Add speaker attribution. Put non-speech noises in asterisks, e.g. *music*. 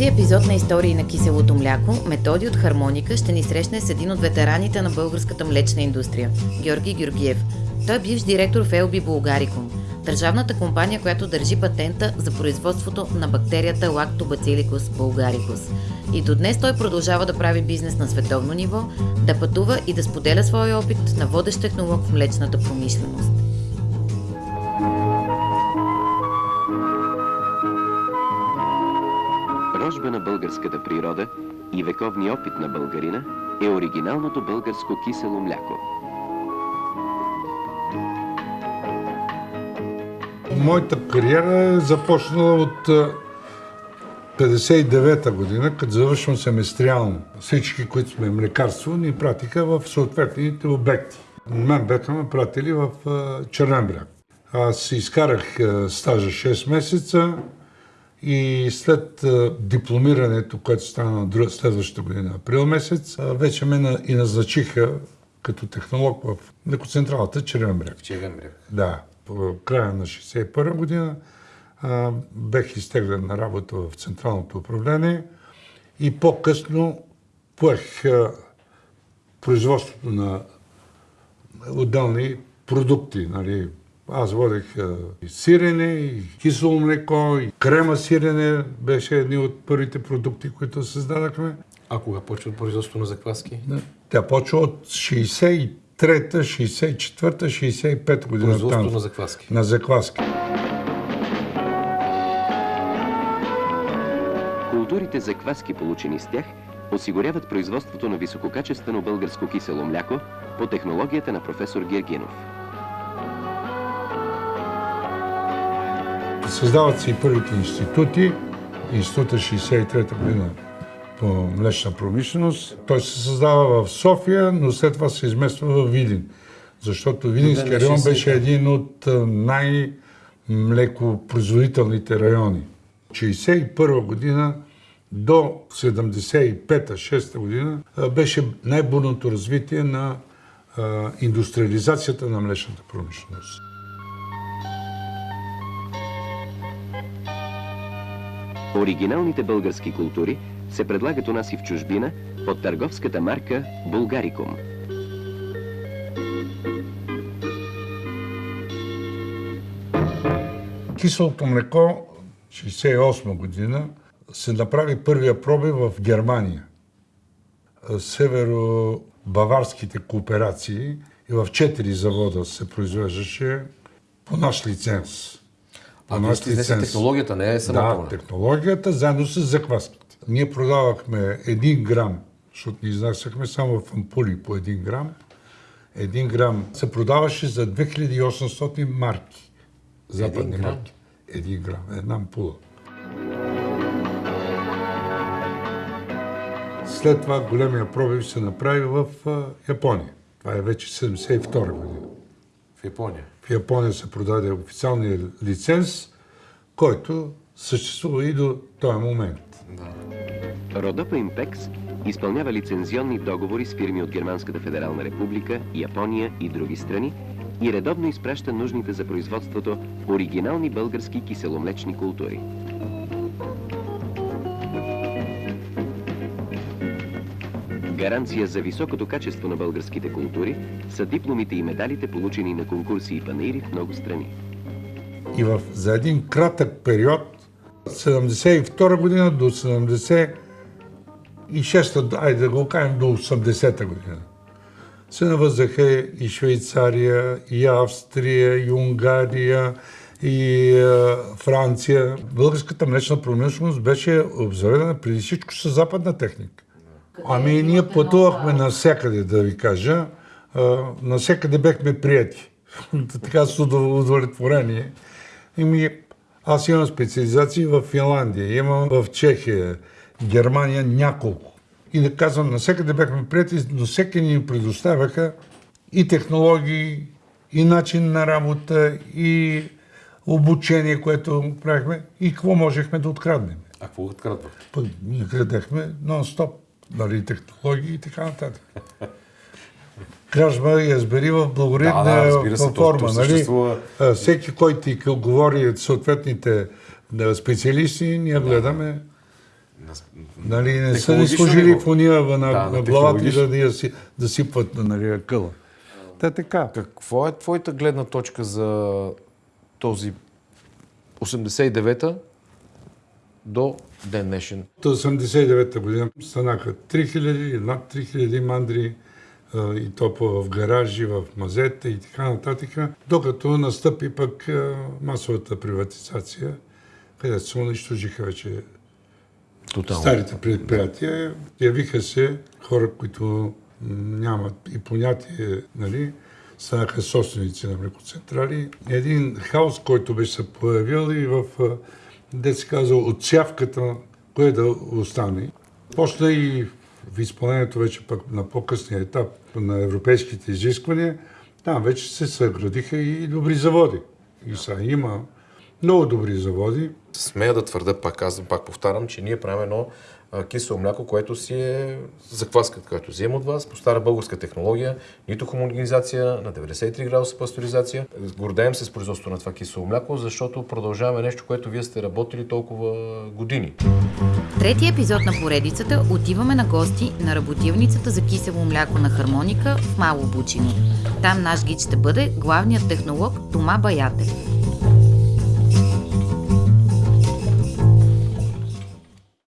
Speaker 1: този епизод на Истории на киселото мляко, Методи от Хармоника ще ни срещне с един от ветераните на българската млечна индустрия – Георги Георгиев. Той е бивш директор в Елби Булгарикум, държавната компания, която държи патента за производството на бактерията Lactobacillus bulgaricus. И до днес той продължава да прави бизнес на световно ниво, да пътува и да споделя своя опит на водещ технолог в млечната промишленост.
Speaker 2: Рожба на българската природа и вековни опит на българина е оригиналното българско кисело мляко.
Speaker 3: Моята кариера е започнала от 59-та година, като завършвам семестриално. Всички, които сме млекарство, ни пратиха в съответните обекти. Мен бяха ме пратили в Чернен бряг. Аз изкарах стажа 6 месеца и след дипломирането, което стана на следващата година, април месец, вече ме и назначиха като технолог в млекоцентралата Червен бряг.
Speaker 4: Червен бряг.
Speaker 3: Да, по края на 61 година а, бех изтеглен на работа в Централното управление и по-късно поех а, производството на отделни продукти. Нали. Аз водех и сирене, и кисело млеко, и крема сирене беше едни от първите продукти, които създадахме.
Speaker 4: А кога почва производството на закваски?
Speaker 3: Да. Тя почва от 63-та, 64-та, 65-та година.
Speaker 4: Производство
Speaker 3: там,
Speaker 4: на закваски.
Speaker 3: На закваски.
Speaker 2: Културите закваски, получени с тях, осигуряват производството на висококачествено българско кисело мляко по технологията на професор Гергинов.
Speaker 3: Създават се и първите институти. Института 63-та година по млечна промишленост. Той се създава в София, но след това се измества в Видин. Защото Видинския район беше един от най-млекопроизводителните райони. 61 година до 75-6 година беше най-бурното развитие на индустриализацията на млечната промишленост.
Speaker 2: Оригиналните български култури се предлагат у нас и в чужбина под търговската марка Булгарикум.
Speaker 3: Киселото млеко 68 година се направи първия проби в Германия. Северо-баварските кооперации и в четири завода се произвеждаше по наш лиценз.
Speaker 4: А наш лиценз. технологията, не е само
Speaker 3: Да, технологията заедно с закваските. Ние продавахме 1 грам, защото ни изнасяхме само в ампули по 1 грам. 1 грам се продаваше за 2800 марки. Западни
Speaker 4: грам?
Speaker 3: марки. 1 грам, една ампула. След това големия пробив се направи в Япония. Това е вече 72 година.
Speaker 4: В Япония?
Speaker 3: В Япония се продаде официалния лиценз, който съществува и до този момент.
Speaker 4: Да.
Speaker 2: Родопа Импекс изпълнява лицензионни договори с фирми от Германската федерална република, Япония и други страни и редовно изпраща нужните за производството оригинални български киселомлечни култури. Гаранция за високото качество на българските култури са дипломите и медалите, получени на конкурси и панаири в много страни.
Speaker 3: И в, за един кратък период, 72 година до 76-та, айде да го кажем, до 80-та година, се навъзаха и Швейцария, и Австрия, и Унгария, и е, Франция. Българската млечна промишленост беше обзаведена преди всичко с западна техника. Ами ние пътувахме навсякъде, да ви кажа. Навсякъде бехме прияти. *laughs* така с удовлетворение. ми, аз имам специализации в Финландия, имам в Чехия, Германия няколко. И да казвам, навсякъде бяхме прияти, но всеки ни предоставяха и технологии, и начин на работа, и обучение, което правихме, и какво можехме да откраднем.
Speaker 4: А какво открадвахте?
Speaker 3: Ние крадехме нон-стоп нали, технологии и така нататък. Кражба и разбери в благородна
Speaker 4: да, да,
Speaker 3: форма.
Speaker 4: То,
Speaker 3: нали?
Speaker 4: съществува...
Speaker 3: Всеки, който ти говори съответните специалисти, ние гледаме Нали, не са ни служили в уния на,
Speaker 4: Да,
Speaker 3: на,
Speaker 4: на
Speaker 3: главата и да, да, да сипват нали, къла. Та така.
Speaker 4: Какво е твоята гледна точка за този 89-та до ден днешен?
Speaker 3: От 89-та година станаха 3000, над 3000 мандри и то в гаражи, в мазета и така нататък, докато настъпи пък масовата приватизация, където се унищожиха вече
Speaker 4: Тотално.
Speaker 3: старите предприятия. Явиха се хора, които нямат и понятие, нали, станаха собственици на млекоцентрали. Един хаос, който беше се появил и в, де се казва, отсявката, кое да остане. Почна и в изпълнението вече пък на по-късния етап на европейските изисквания, там вече се съградиха и добри заводи. И сега има много добри заводи,
Speaker 4: Смея да твърда, пак казвам, пак повтарям, че ние правим едно кисело мляко, което си е закваска, която взема от вас, по стара българска технология, нито хомогенизация, на 93 градуса пасторизация. Гордаем се с производството на това кисело мляко, защото продължаваме нещо, което вие сте работили толкова години.
Speaker 1: Третия епизод на поредицата отиваме на гости на работилницата за кисело мляко на хармоника в Мало Бучино. Там наш гид ще бъде главният технолог Тома Баяте.